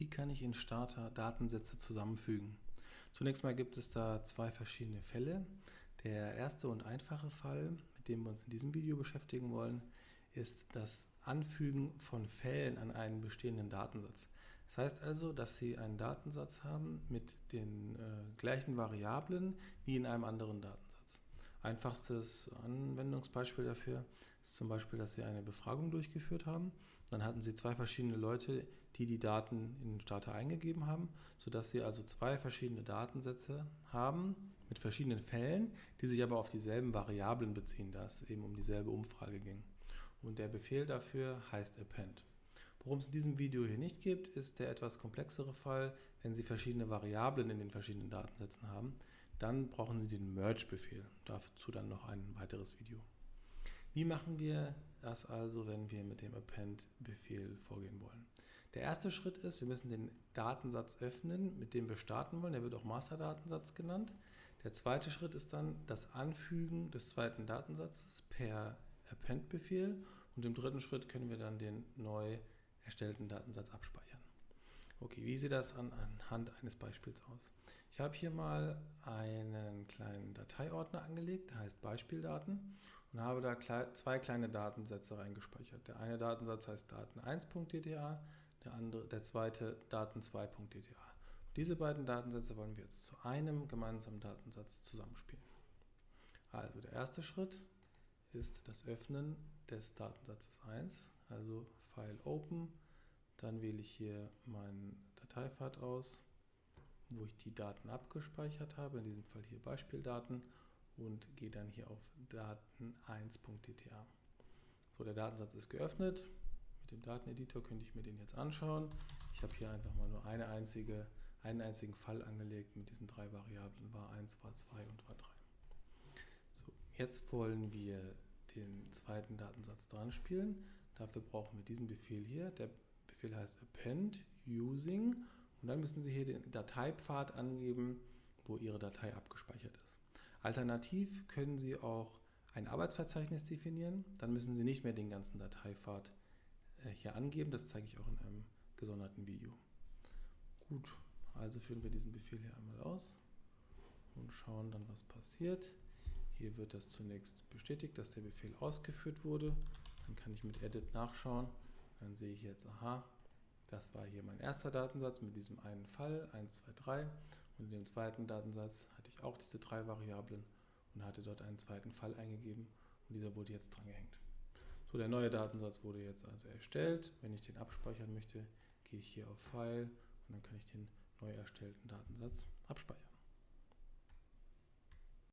Wie kann ich in Starter Datensätze zusammenfügen? Zunächst mal gibt es da zwei verschiedene Fälle. Der erste und einfache Fall, mit dem wir uns in diesem Video beschäftigen wollen, ist das Anfügen von Fällen an einen bestehenden Datensatz. Das heißt also, dass Sie einen Datensatz haben mit den äh, gleichen Variablen wie in einem anderen Datensatz. Einfachstes Anwendungsbeispiel dafür ist zum Beispiel, dass Sie eine Befragung durchgeführt haben. Dann hatten Sie zwei verschiedene Leute, die die Daten in den Starter eingegeben haben, sodass Sie also zwei verschiedene Datensätze haben mit verschiedenen Fällen, die sich aber auf dieselben Variablen beziehen, da es eben um dieselbe Umfrage ging. Und der Befehl dafür heißt append. Worum es in diesem Video hier nicht gibt, ist der etwas komplexere Fall, wenn Sie verschiedene Variablen in den verschiedenen Datensätzen haben. Dann brauchen Sie den Merge-Befehl. Dazu dann noch ein weiteres Video. Wie machen wir das also, wenn wir mit dem Append-Befehl vorgehen wollen? Der erste Schritt ist, wir müssen den Datensatz öffnen, mit dem wir starten wollen. Der wird auch Master-Datensatz genannt. Der zweite Schritt ist dann das Anfügen des zweiten Datensatzes per Append-Befehl. Und im dritten Schritt können wir dann den neu erstellten Datensatz abspeichern. Okay, wie sieht das an, anhand eines Beispiels aus? Ich habe hier mal einen kleinen Dateiordner angelegt, der heißt Beispieldaten und habe da zwei kleine Datensätze reingespeichert. Der eine Datensatz heißt daten1.dta, der, der zweite daten2.dta. Diese beiden Datensätze wollen wir jetzt zu einem gemeinsamen Datensatz zusammenspielen. Also der erste Schritt ist das Öffnen des Datensatzes 1, also File Open dann wähle ich hier meinen Dateipfad aus, wo ich die Daten abgespeichert habe, in diesem Fall hier Beispieldaten und gehe dann hier auf daten1.dta. So, der Datensatz ist geöffnet. Mit dem Dateneditor könnte ich mir den jetzt anschauen. Ich habe hier einfach mal nur eine einzige, einen einzigen Fall angelegt mit diesen drei Variablen, var 1, var 2 und var 3. So, jetzt wollen wir den zweiten Datensatz dran spielen. Dafür brauchen wir diesen Befehl hier. Der Befehl heißt append using und dann müssen Sie hier den Dateipfad angeben, wo Ihre Datei abgespeichert ist. Alternativ können Sie auch ein Arbeitsverzeichnis definieren, dann müssen Sie nicht mehr den ganzen Dateipfad äh, hier angeben, das zeige ich auch in einem gesonderten Video. Gut, also führen wir diesen Befehl hier einmal aus und schauen dann, was passiert. Hier wird das zunächst bestätigt, dass der Befehl ausgeführt wurde. Dann kann ich mit Edit nachschauen dann sehe ich jetzt, aha, das war hier mein erster Datensatz mit diesem einen Fall, 1, 2, 3. Und in dem zweiten Datensatz hatte ich auch diese drei Variablen und hatte dort einen zweiten Fall eingegeben und dieser wurde jetzt dran gehängt. So, der neue Datensatz wurde jetzt also erstellt. Wenn ich den abspeichern möchte, gehe ich hier auf File und dann kann ich den neu erstellten Datensatz abspeichern.